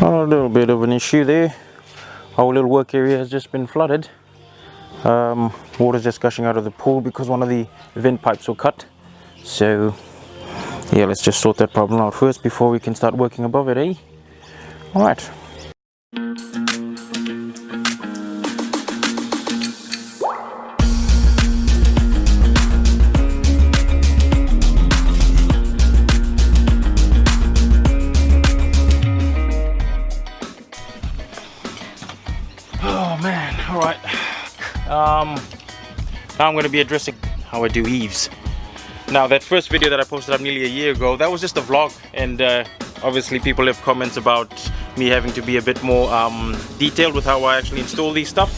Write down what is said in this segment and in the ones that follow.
A little bit of an issue there. Our little work area has just been flooded. Um, water's just gushing out of the pool because one of the vent pipes were cut. So yeah, let's just sort that problem out first before we can start working above it, eh? Alright. um, now I'm going to be addressing how I do eaves. Now that first video that I posted up nearly a year ago, that was just a vlog and uh, obviously people have comments about me having to be a bit more um, detailed with how I actually install these stuff.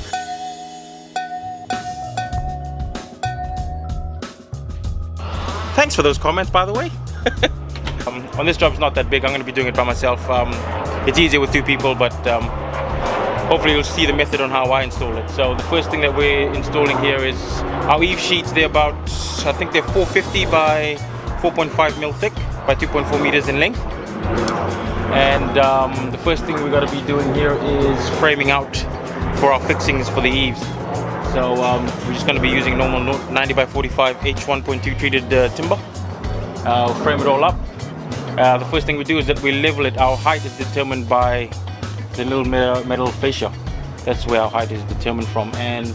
Thanks for those comments by the way. um, on this job it's not that big, I'm going to be doing it by myself. Um, it's easier with two people but um, hopefully you'll see the method on how I install it. So the first thing that we're installing here is our eave sheets. They're about, I think they're 450 by 4.5 mil thick by 2.4 meters in length. And um, the first thing we got to be doing here is framing out for our fixings for the eaves. So um, we're just going to be using normal 90 by 45 H1.2 treated uh, timber. Uh, we'll frame it all up. Uh, the first thing we do is that we level it. Our height is determined by the little metal fascia that's where our height is determined from. And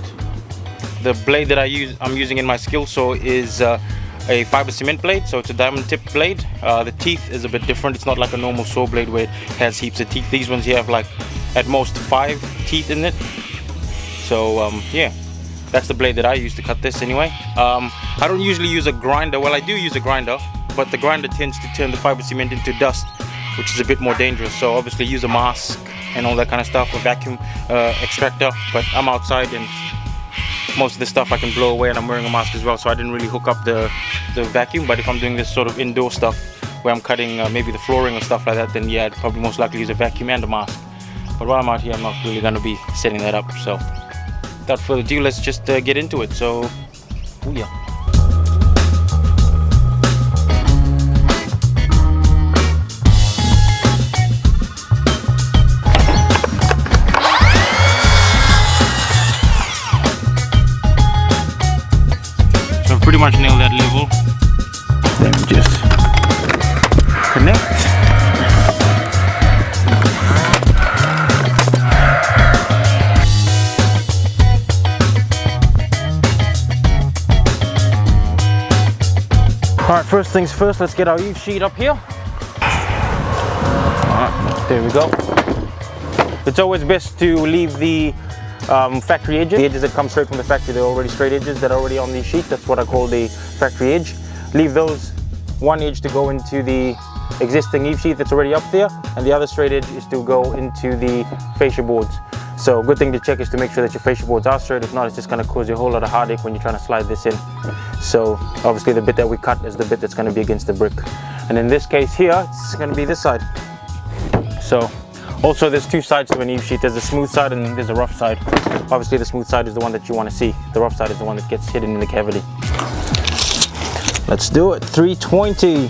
the blade that I use I'm using in my skill saw is uh, a fiber cement blade. So it's a diamond tip blade. Uh, the teeth is a bit different. It's not like a normal saw blade where it has heaps of teeth. These ones here have like at most five teeth in it. So um, yeah. That's the blade that I use to cut this anyway. Um, I don't usually use a grinder. Well I do use a grinder but the grinder tends to turn the fiber cement into dust which is a bit more dangerous so obviously use a mask and all that kind of stuff, a vacuum uh, extractor, but I'm outside and most of the stuff I can blow away and I'm wearing a mask as well, so I didn't really hook up the, the vacuum, but if I'm doing this sort of indoor stuff where I'm cutting uh, maybe the flooring or stuff like that, then yeah, I'd probably most likely use a vacuum and a mask. But while I'm out here, I'm not really going to be setting that up, so without further ado, let's just uh, get into it. So, yeah. Much that level. Then just connect. Alright, first things first, let's get our eave sheet up here. Alright, there we go. It's always best to leave the um, factory edges. The edges that come straight from the factory, they're already straight edges that are already on the sheet. That's what I call the factory edge. Leave those one edge to go into the existing eave sheet that's already up there and the other straight edge is to go into the fascia boards. So a good thing to check is to make sure that your fascia boards are straight. If not, it's just going to cause you a whole lot of heartache when you're trying to slide this in. So obviously the bit that we cut is the bit that's going to be against the brick. And in this case here, it's going to be this side. So also, there's two sides to an eave sheet. There's a smooth side and there's a rough side. Obviously, the smooth side is the one that you want to see. The rough side is the one that gets hidden in the cavity. Let's do it, 320.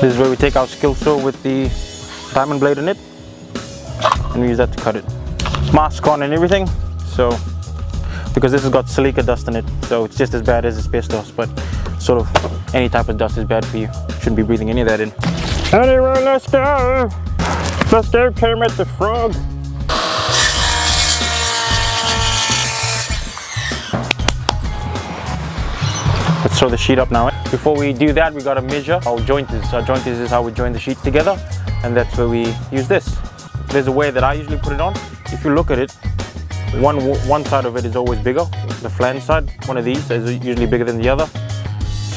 This is where we take our skill saw with the diamond blade in it and we use that to cut it. Mask on and everything, so because this has got silica dust in it, so it's just as bad as asbestos, but sort of any type of dust is bad for you. Shouldn't be breathing any of that in. Anyway, let's go. Let's go, Kermit the Frog. Let's throw the sheet up now. Eh? Before we do that, we gotta measure our jointers. Our jointers is how we join the sheets together, and that's where we use this. There's a way that I usually put it on. If you look at it, one one side of it is always bigger. The flange side, one of these, is usually bigger than the other.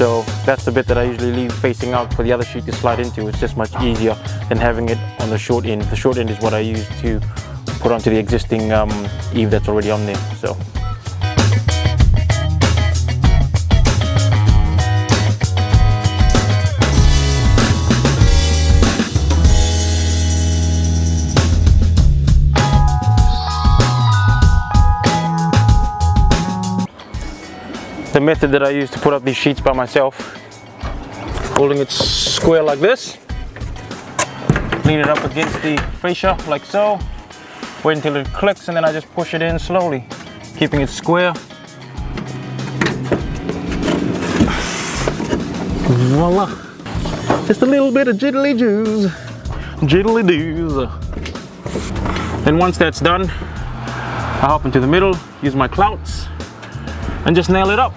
So that's the bit that I usually leave facing out for the other sheet to slide into. It's just much easier than having it on the short end. The short end is what I use to put onto the existing um, eave that's already on there. So the method that I use to put up these sheets by myself. Holding it square like this. Lean it up against the fascia like so. Wait until it clicks and then I just push it in slowly, keeping it square. Voila. Just a little bit of jiddly doos. Jiddly doos. Then once that's done, I hop into the middle, use my clouts, and just nail it up.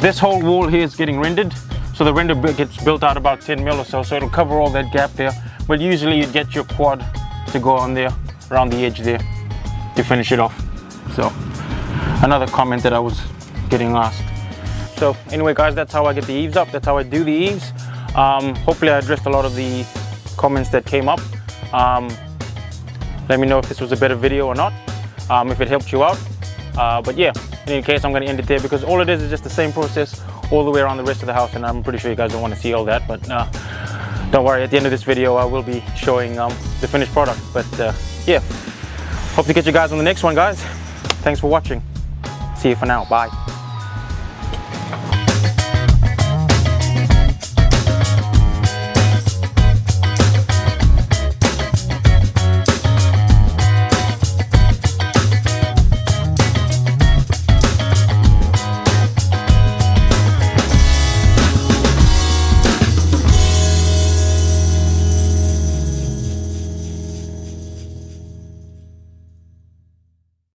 This whole wall here is getting rendered. So the render gets built out about 10 mil or so, so it'll cover all that gap there. But usually you get your quad to go on there, around the edge there, to finish it off. So another comment that I was getting asked. So anyway guys, that's how I get the eaves up. That's how I do the eaves. Um, hopefully I addressed a lot of the comments that came up. Um, let me know if this was a better video or not, um, if it helped you out. Uh, but yeah, in any case, I'm gonna end it there because all it is is just the same process all the way around the rest of the house and I'm pretty sure you guys don't want to see all that, but uh, don't worry, at the end of this video, I will be showing um, the finished product. But uh, yeah, hope to get you guys on the next one, guys. Thanks for watching. See you for now, bye.